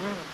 Mm.